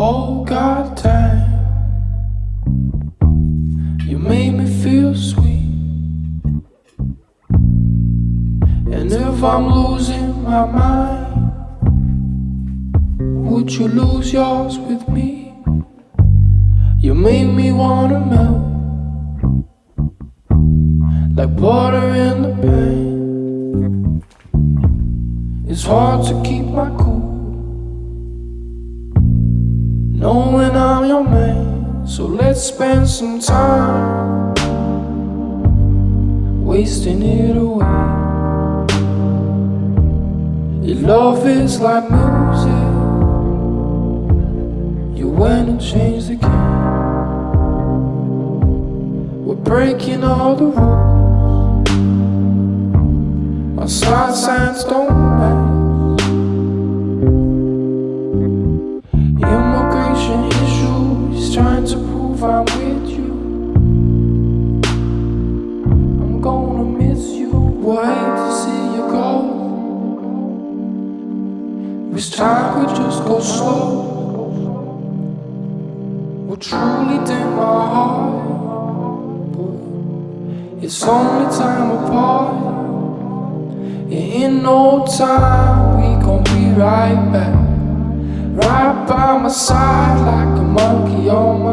Oh God time You made me feel sweet. And if I'm losing my mind Would you lose yours with me? You make me wanna melt Like water in the pan It's hard to keep my cool Knowing I'm your man, so let's spend some time wasting it away. Your love is like music, you went and changed the game. We're breaking all the rules, our side signs don't would to see you go. Wish time could just go slow. Would truly dim my heart, but it's only time apart. And in no time, we gon' be right back. Right by my side like a monkey on my